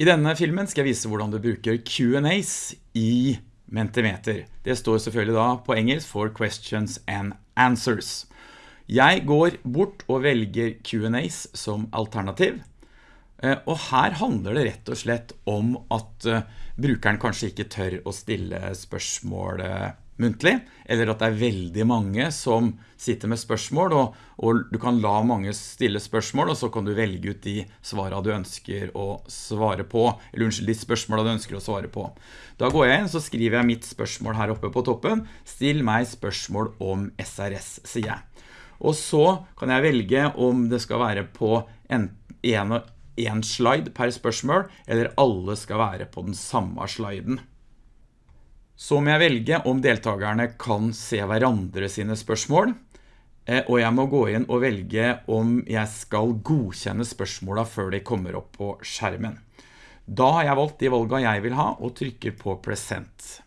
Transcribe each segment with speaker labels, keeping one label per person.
Speaker 1: I denne filmen skal jeg vise hvordan du bruker Q&As i Mentimeter. Det står selvfølgelig da på engelsk for Questions and Answers. Jeg går bort og velger Q&As som alternativ. Eh, og her handler det rett og slett om at eh, brukeren kanskje ikke tør å stille spørsmål eh, muntlig, eller at det er veldig mange som sitter med spørsmål, og, og, du kan la mange stille spørsmål, og så kan du velge ut de svarene du ønsker å svare på, eller unnskyld, de spørsmålene du ønsker å svare på. Da går jeg inn, så skriver jeg mitt spørsmål her oppe på toppen. Still meg spørsmål om SRS, sier jeg. Og så kan jeg velge om det skal være på en, en, en slide per spørsmål, eller alle skal være på den samme sliden. Så må jeg velge om deltakerne kan se hverandre sine spørsmål, eh, og jeg må gå inn og velge om jeg skal godkjenne spørsmålene før de kommer opp på skjermen. Da har jeg valgt de valgene jeg vil ha, og trykker på Present.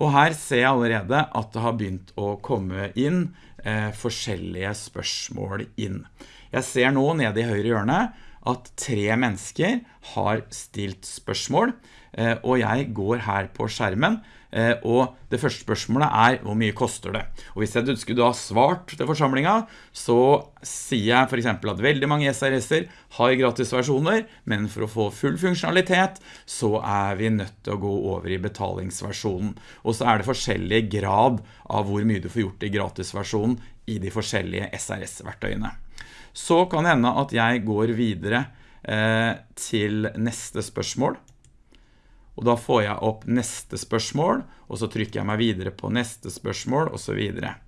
Speaker 1: Og her ser jeg allerede at det har begynt å komme inn eh, forskjellige spørsmål inn. Jeg ser nå nede i høyre hjørne at tre mennesker har stilt spørsmål, eh, og jeg går her på skjermen, eh, og det første spørsmålet er hvor mye koster det? Og hvis jeg skulle ha svart til forsamlingen, så sier jeg for eksempel at veldig mange SRS-er har gratisversjoner, men for å få full funksjonalitet så er vi nødt til å gå over i betalingsversjonen. Og så er det forskjellig grad av hvor mye du får gjort i gratisversjonen i de forskjellige SRS-verktøyene så kan det hende at jeg går videre eh, til neste spørsmål. Og da får jeg opp neste spørsmål, og så trykker jeg meg videre på neste spørsmål, og så videre.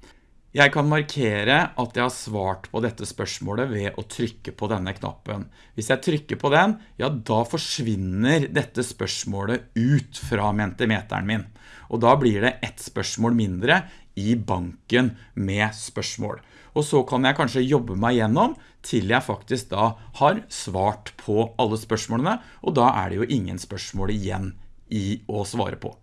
Speaker 1: Jeg kan markere at jeg har svart på dette spørsmålet ved å trykke på denne knappen. Hvis jeg trykker på den, ja da forsvinner dette spørsmålet ut fra mentimeteren min. Og da blir det ett spørsmål mindre i banken med spørsmål. Og så kan jeg kanskje jobbe meg gjennom til jeg faktisk da har svart på alle spørsmålene, og da er det jo ingen spørsmål igjen i å svare på.